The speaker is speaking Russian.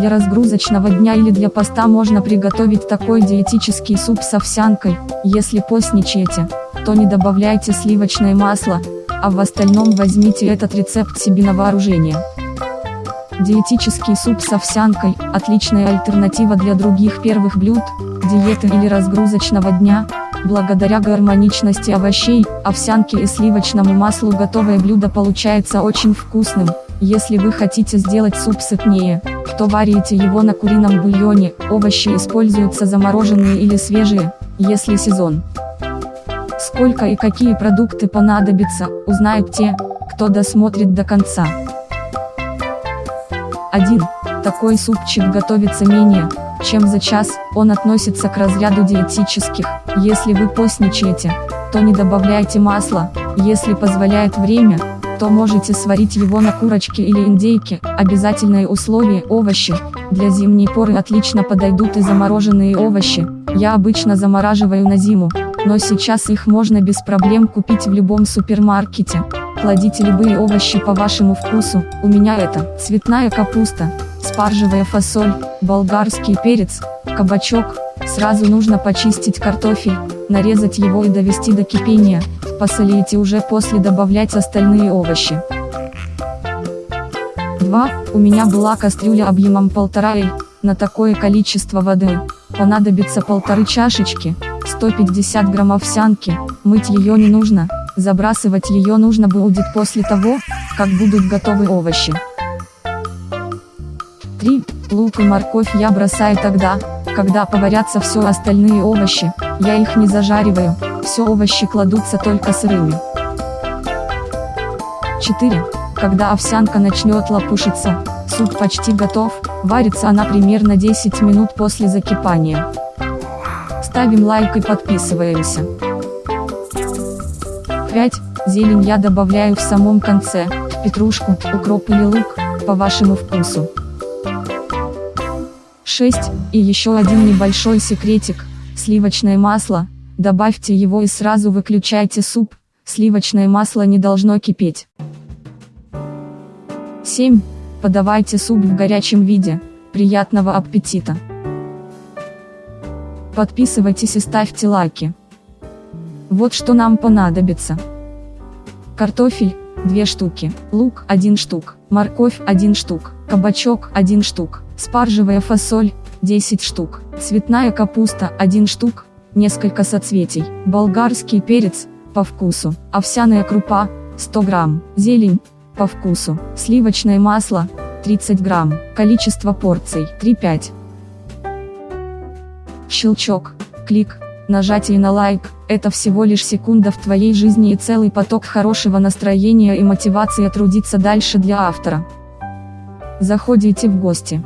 Для разгрузочного дня или для поста можно приготовить такой диетический суп с овсянкой, если постничаете, то не добавляйте сливочное масло, а в остальном возьмите этот рецепт себе на вооружение. Диетический суп с овсянкой – отличная альтернатива для других первых блюд, диеты или разгрузочного дня. Благодаря гармоничности овощей, овсянке и сливочному маслу готовое блюдо получается очень вкусным. Если вы хотите сделать суп сытнее, то варите его на курином бульоне, овощи используются замороженные или свежие, если сезон. Сколько и какие продукты понадобятся, узнают те, кто досмотрит до конца. 1. Такой супчик готовится менее, чем за час, он относится к разряду диетических, если вы постничаете, то не добавляйте масла, если позволяет время, то можете сварить его на курочке или индейке, обязательное условие – овощи, для зимней поры отлично подойдут и замороженные овощи, я обычно замораживаю на зиму, но сейчас их можно без проблем купить в любом супермаркете. Кладите любые овощи по вашему вкусу, у меня это цветная капуста, спаржевая фасоль, болгарский перец, кабачок, сразу нужно почистить картофель, нарезать его и довести до кипения, посолите уже после добавлять остальные овощи. 2. У меня была кастрюля объемом полтора и, на такое количество воды, понадобится полторы чашечки, 150 грамм овсянки, мыть ее не нужно, Забрасывать ее нужно будет после того, как будут готовы овощи. 3. Лук и морковь я бросаю тогда, когда поварятся все остальные овощи, я их не зажариваю, все овощи кладутся только сырыми. 4. Когда овсянка начнет лопушиться, суп почти готов, варится она примерно 10 минут после закипания. Ставим лайк и подписываемся. 5. Зелень я добавляю в самом конце, петрушку, укроп или лук, по вашему вкусу. 6. И еще один небольшой секретик, сливочное масло, добавьте его и сразу выключайте суп, сливочное масло не должно кипеть. 7. Подавайте суп в горячем виде, приятного аппетита! Подписывайтесь и ставьте лайки. Вот что нам понадобится. Картофель, 2 штуки, лук, 1 штук, морковь, 1 штук, кабачок, 1 штук, спаржевая фасоль, 10 штук, цветная капуста, 1 штук, несколько соцветий, болгарский перец, по вкусу, овсяная крупа, 100 грамм, зелень, по вкусу, сливочное масло, 30 грамм, количество порций, 3-5. Щелчок, клик, нажатие на лайк, это всего лишь секунда в твоей жизни и целый поток хорошего настроения и мотивации трудиться дальше для автора. Заходите в гости.